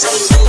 Peace.